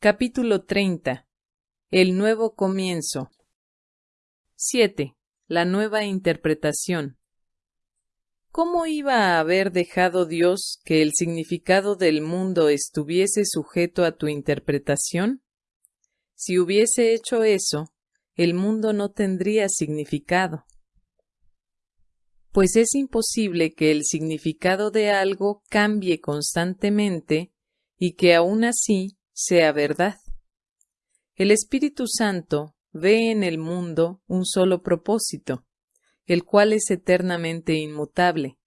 Capítulo 30. El nuevo comienzo. 7. La nueva interpretación. ¿Cómo iba a haber dejado Dios que el significado del mundo estuviese sujeto a tu interpretación? Si hubiese hecho eso, el mundo no tendría significado. Pues es imposible que el significado de algo cambie constantemente y que aún así sea verdad. El Espíritu Santo ve en el mundo un solo propósito, el cual es eternamente inmutable.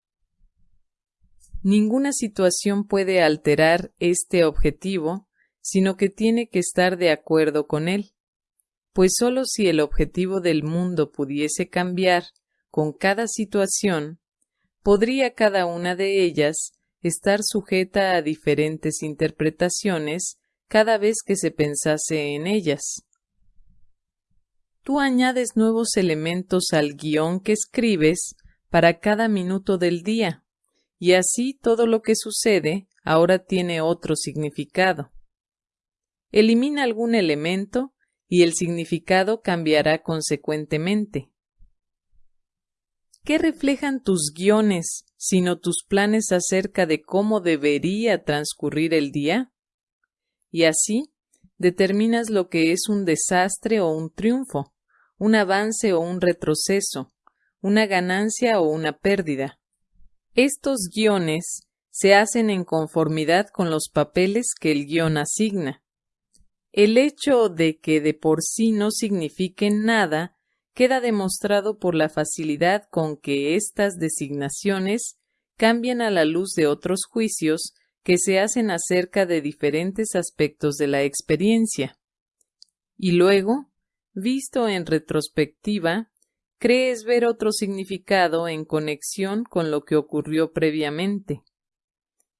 Ninguna situación puede alterar este objetivo, sino que tiene que estar de acuerdo con él, pues sólo si el objetivo del mundo pudiese cambiar con cada situación, podría cada una de ellas estar sujeta a diferentes interpretaciones cada vez que se pensase en ellas. Tú añades nuevos elementos al guion que escribes para cada minuto del día, y así todo lo que sucede ahora tiene otro significado. Elimina algún elemento y el significado cambiará consecuentemente. ¿Qué reflejan tus guiones, sino tus planes acerca de cómo debería transcurrir el día? Y así determinas lo que es un desastre o un triunfo, un avance o un retroceso, una ganancia o una pérdida. Estos guiones se hacen en conformidad con los papeles que el guion asigna. El hecho de que de por sí no signifiquen nada queda demostrado por la facilidad con que estas designaciones cambian a la luz de otros juicios que se hacen acerca de diferentes aspectos de la experiencia. Y luego, visto en retrospectiva, crees ver otro significado en conexión con lo que ocurrió previamente.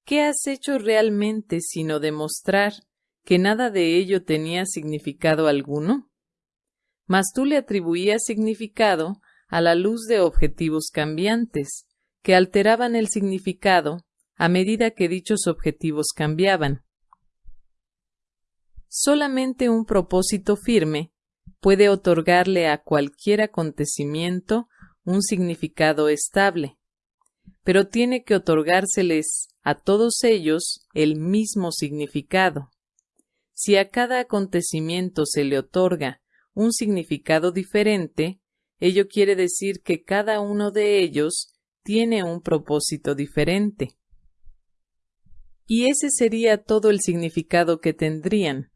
¿Qué has hecho realmente sino demostrar que nada de ello tenía significado alguno? Mas tú le atribuías significado a la luz de objetivos cambiantes, que alteraban el significado a medida que dichos objetivos cambiaban. Solamente un propósito firme puede otorgarle a cualquier acontecimiento un significado estable, pero tiene que otorgárseles a todos ellos el mismo significado. Si a cada acontecimiento se le otorga un significado diferente, ello quiere decir que cada uno de ellos tiene un propósito diferente. Y ese sería todo el significado que tendrían.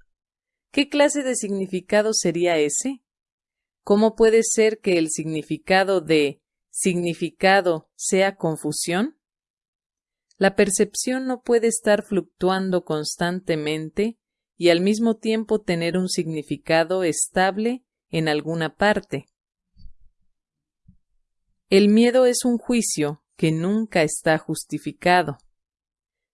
¿Qué clase de significado sería ese? ¿Cómo puede ser que el significado de significado sea confusión? La percepción no puede estar fluctuando constantemente y al mismo tiempo tener un significado estable en alguna parte. El miedo es un juicio que nunca está justificado.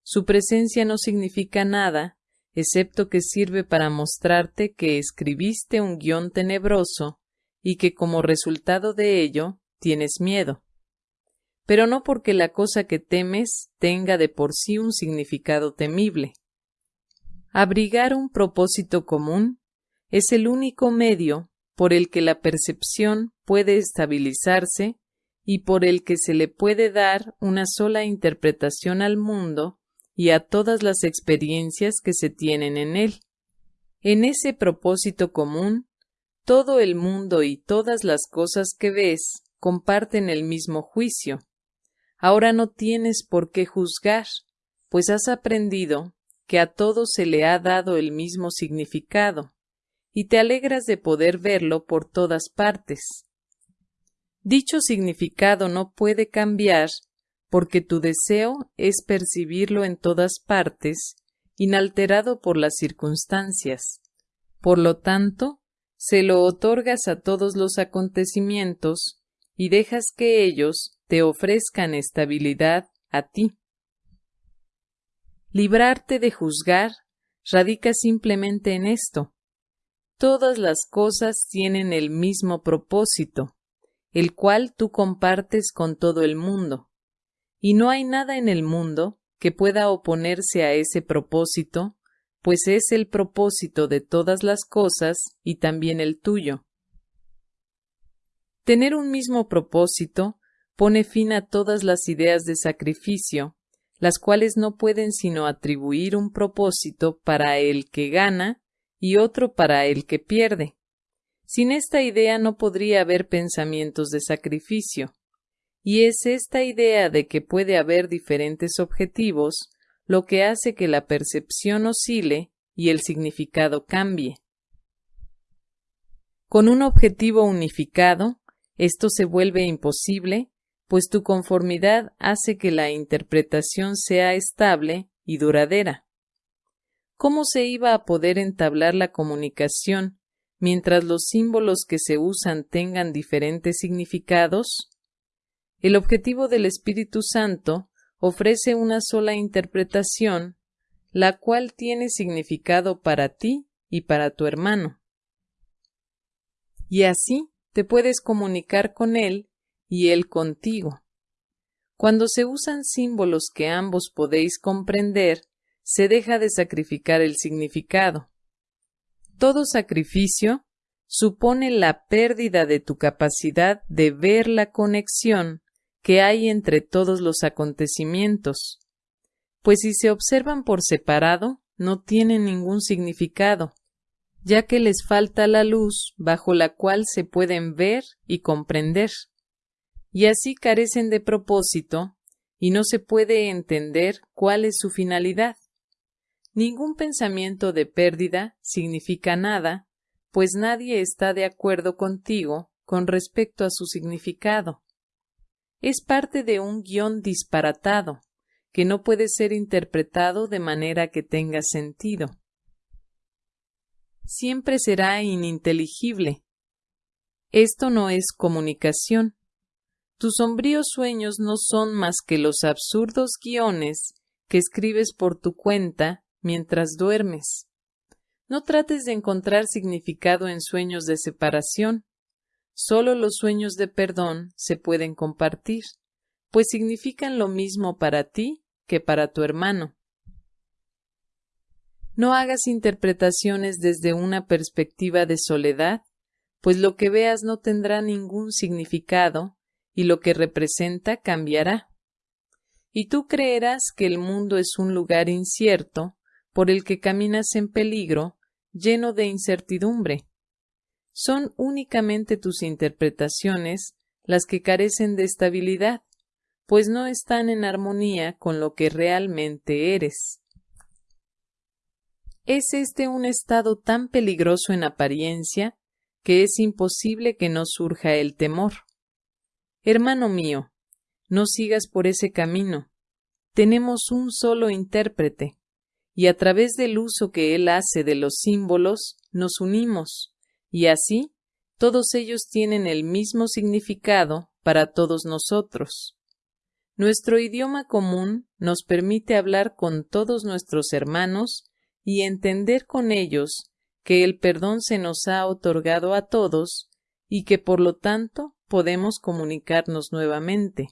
Su presencia no significa nada, excepto que sirve para mostrarte que escribiste un guion tenebroso y que como resultado de ello tienes miedo. Pero no porque la cosa que temes tenga de por sí un significado temible. Abrigar un propósito común es el único medio por el que la percepción puede estabilizarse y por el que se le puede dar una sola interpretación al mundo y a todas las experiencias que se tienen en él. En ese propósito común, todo el mundo y todas las cosas que ves comparten el mismo juicio. Ahora no tienes por qué juzgar, pues has aprendido que a todo se le ha dado el mismo significado, y te alegras de poder verlo por todas partes. Dicho significado no puede cambiar porque tu deseo es percibirlo en todas partes, inalterado por las circunstancias. Por lo tanto, se lo otorgas a todos los acontecimientos y dejas que ellos te ofrezcan estabilidad a ti. Librarte de juzgar radica simplemente en esto. Todas las cosas tienen el mismo propósito, el cual tú compartes con todo el mundo y no hay nada en el mundo que pueda oponerse a ese propósito, pues es el propósito de todas las cosas y también el tuyo. Tener un mismo propósito pone fin a todas las ideas de sacrificio, las cuales no pueden sino atribuir un propósito para el que gana y otro para el que pierde. Sin esta idea no podría haber pensamientos de sacrificio, y es esta idea de que puede haber diferentes objetivos lo que hace que la percepción oscile y el significado cambie. Con un objetivo unificado, esto se vuelve imposible, pues tu conformidad hace que la interpretación sea estable y duradera. ¿Cómo se iba a poder entablar la comunicación mientras los símbolos que se usan tengan diferentes significados? El objetivo del Espíritu Santo ofrece una sola interpretación, la cual tiene significado para ti y para tu hermano. Y así te puedes comunicar con él y él contigo. Cuando se usan símbolos que ambos podéis comprender, se deja de sacrificar el significado. Todo sacrificio supone la pérdida de tu capacidad de ver la conexión que hay entre todos los acontecimientos, pues si se observan por separado, no tienen ningún significado, ya que les falta la luz bajo la cual se pueden ver y comprender, y así carecen de propósito y no se puede entender cuál es su finalidad. Ningún pensamiento de pérdida significa nada, pues nadie está de acuerdo contigo con respecto a su significado es parte de un guion disparatado, que no puede ser interpretado de manera que tenga sentido. Siempre será ininteligible. Esto no es comunicación. Tus sombríos sueños no son más que los absurdos guiones que escribes por tu cuenta mientras duermes. No trates de encontrar significado en sueños de separación, Solo los sueños de perdón se pueden compartir, pues significan lo mismo para ti que para tu hermano. No hagas interpretaciones desde una perspectiva de soledad, pues lo que veas no tendrá ningún significado y lo que representa cambiará. Y tú creerás que el mundo es un lugar incierto por el que caminas en peligro, lleno de incertidumbre son únicamente tus interpretaciones las que carecen de estabilidad, pues no están en armonía con lo que realmente eres. Es este un estado tan peligroso en apariencia que es imposible que no surja el temor. Hermano mío, no sigas por ese camino. Tenemos un solo intérprete, y a través del uso que él hace de los símbolos nos unimos y así todos ellos tienen el mismo significado para todos nosotros. Nuestro idioma común nos permite hablar con todos nuestros hermanos y entender con ellos que el perdón se nos ha otorgado a todos y que por lo tanto podemos comunicarnos nuevamente.